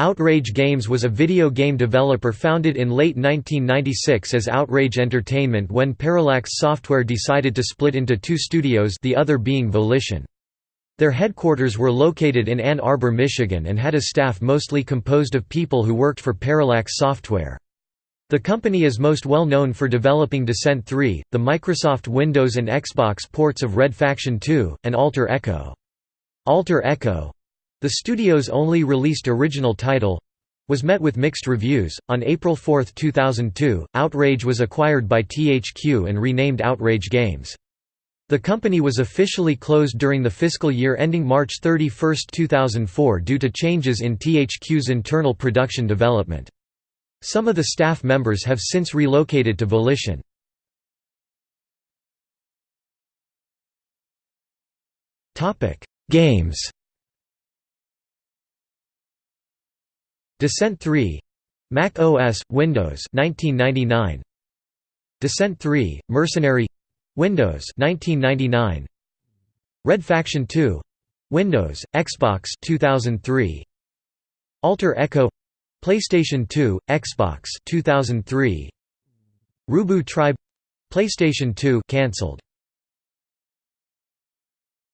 Outrage Games was a video game developer founded in late 1996 as Outrage Entertainment when Parallax Software decided to split into two studios the other being Volition. Their headquarters were located in Ann Arbor, Michigan and had a staff mostly composed of people who worked for Parallax Software. The company is most well known for developing Descent 3, the Microsoft Windows and Xbox ports of Red Faction 2, and Alter Echo. Alter Echo the studio's only released original title was met with mixed reviews. On April 4, 2002, Outrage was acquired by THQ and renamed Outrage Games. The company was officially closed during the fiscal year ending March 31, 2004 due to changes in THQ's internal production development. Some of the staff members have since relocated to Volition. Games Descent 3 Mac OS Windows 1999 Descent 3 Mercenary. Windows 1999 Red Faction 2 Windows Xbox 2003 Alter Echo. PlayStation 2 Xbox 2003 Rubu Tribe. PlayStation 2 cancelled